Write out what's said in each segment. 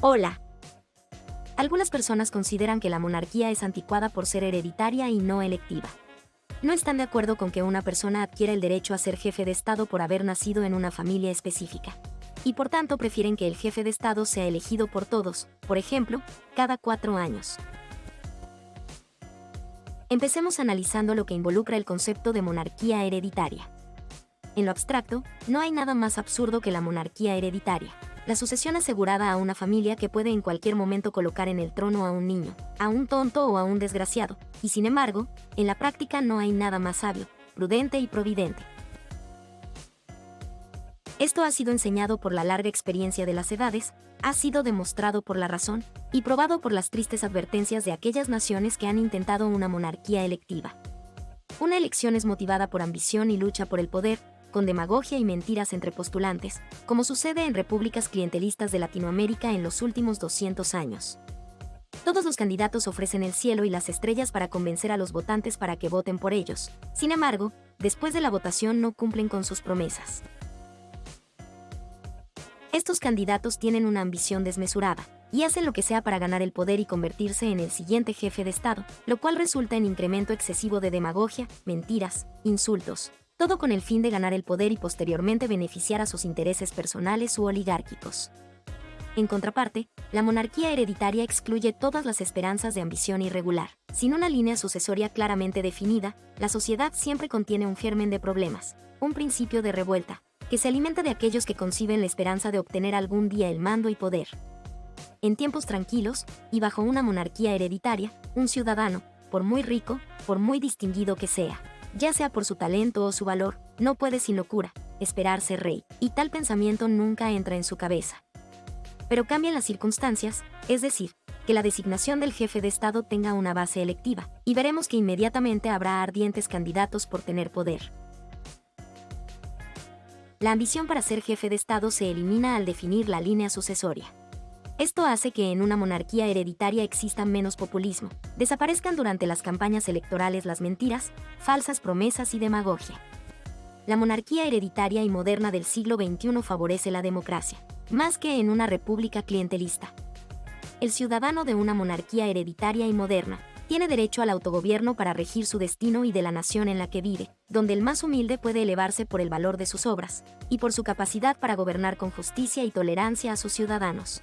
Hola. Algunas personas consideran que la monarquía es anticuada por ser hereditaria y no electiva. No están de acuerdo con que una persona adquiera el derecho a ser jefe de Estado por haber nacido en una familia específica. Y por tanto prefieren que el jefe de Estado sea elegido por todos, por ejemplo, cada cuatro años. Empecemos analizando lo que involucra el concepto de monarquía hereditaria. En lo abstracto, no hay nada más absurdo que la monarquía hereditaria la sucesión asegurada a una familia que puede en cualquier momento colocar en el trono a un niño, a un tonto o a un desgraciado, y sin embargo, en la práctica no hay nada más sabio, prudente y providente. Esto ha sido enseñado por la larga experiencia de las edades, ha sido demostrado por la razón, y probado por las tristes advertencias de aquellas naciones que han intentado una monarquía electiva. Una elección es motivada por ambición y lucha por el poder, con demagogia y mentiras entre postulantes, como sucede en repúblicas clientelistas de Latinoamérica en los últimos 200 años. Todos los candidatos ofrecen el cielo y las estrellas para convencer a los votantes para que voten por ellos. Sin embargo, después de la votación no cumplen con sus promesas. Estos candidatos tienen una ambición desmesurada, y hacen lo que sea para ganar el poder y convertirse en el siguiente jefe de Estado, lo cual resulta en incremento excesivo de demagogia, mentiras, insultos, todo con el fin de ganar el poder y posteriormente beneficiar a sus intereses personales u oligárquicos. En contraparte, la monarquía hereditaria excluye todas las esperanzas de ambición irregular. Sin una línea sucesoria claramente definida, la sociedad siempre contiene un germen de problemas, un principio de revuelta, que se alimenta de aquellos que conciben la esperanza de obtener algún día el mando y poder. En tiempos tranquilos, y bajo una monarquía hereditaria, un ciudadano, por muy rico, por muy distinguido que sea, ya sea por su talento o su valor, no puede sin locura esperar ser rey, y tal pensamiento nunca entra en su cabeza. Pero cambian las circunstancias, es decir, que la designación del jefe de Estado tenga una base electiva, y veremos que inmediatamente habrá ardientes candidatos por tener poder. La ambición para ser jefe de Estado se elimina al definir la línea sucesoria. Esto hace que en una monarquía hereditaria exista menos populismo, desaparezcan durante las campañas electorales las mentiras, falsas promesas y demagogia. La monarquía hereditaria y moderna del siglo XXI favorece la democracia, más que en una república clientelista. El ciudadano de una monarquía hereditaria y moderna tiene derecho al autogobierno para regir su destino y de la nación en la que vive, donde el más humilde puede elevarse por el valor de sus obras, y por su capacidad para gobernar con justicia y tolerancia a sus ciudadanos.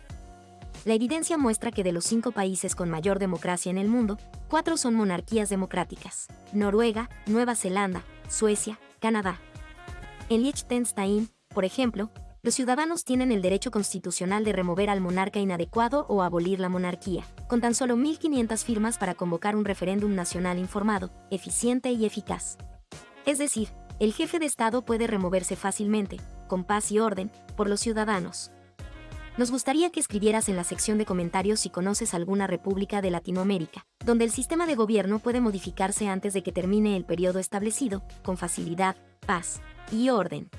La evidencia muestra que de los cinco países con mayor democracia en el mundo, cuatro son monarquías democráticas. Noruega, Nueva Zelanda, Suecia, Canadá. En Liechtenstein, por ejemplo, los ciudadanos tienen el derecho constitucional de remover al monarca inadecuado o abolir la monarquía, con tan solo 1.500 firmas para convocar un referéndum nacional informado, eficiente y eficaz. Es decir, el jefe de Estado puede removerse fácilmente, con paz y orden, por los ciudadanos. Nos gustaría que escribieras en la sección de comentarios si conoces alguna república de Latinoamérica, donde el sistema de gobierno puede modificarse antes de que termine el periodo establecido, con facilidad, paz y orden.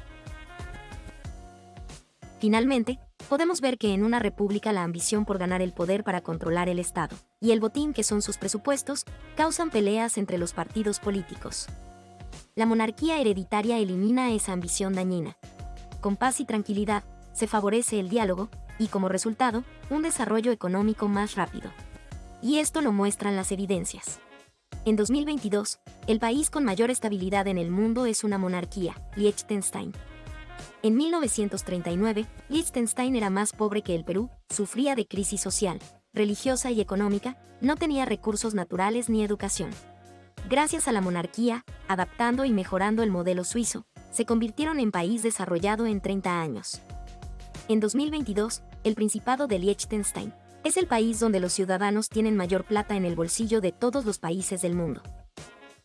Finalmente, podemos ver que en una república la ambición por ganar el poder para controlar el Estado, y el botín que son sus presupuestos, causan peleas entre los partidos políticos. La monarquía hereditaria elimina esa ambición dañina. Con paz y tranquilidad, se favorece el diálogo, y como resultado, un desarrollo económico más rápido. Y esto lo muestran las evidencias. En 2022, el país con mayor estabilidad en el mundo es una monarquía, Liechtenstein. En 1939, Liechtenstein era más pobre que el Perú, sufría de crisis social, religiosa y económica, no tenía recursos naturales ni educación. Gracias a la monarquía, adaptando y mejorando el modelo suizo, se convirtieron en país desarrollado en 30 años. En 2022, el Principado de Liechtenstein es el país donde los ciudadanos tienen mayor plata en el bolsillo de todos los países del mundo.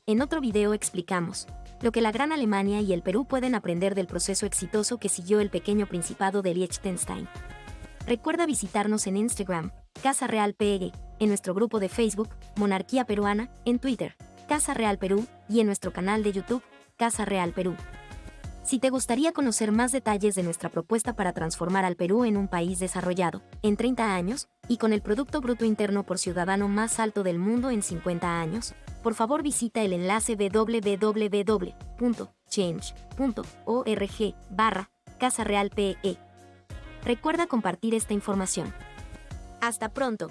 En otro video explicamos lo que la Gran Alemania y el Perú pueden aprender del proceso exitoso que siguió el pequeño Principado de Liechtenstein. Recuerda visitarnos en Instagram, Casa Real PEG, en nuestro grupo de Facebook, Monarquía Peruana, en Twitter, Casa Real Perú, y en nuestro canal de YouTube, Casa Real Perú. Si te gustaría conocer más detalles de nuestra propuesta para transformar al Perú en un país desarrollado, en 30 años, y con el Producto Bruto Interno por Ciudadano más alto del mundo en 50 años, por favor visita el enlace www.change.org barra Casa Real PE. Recuerda compartir esta información. Hasta pronto.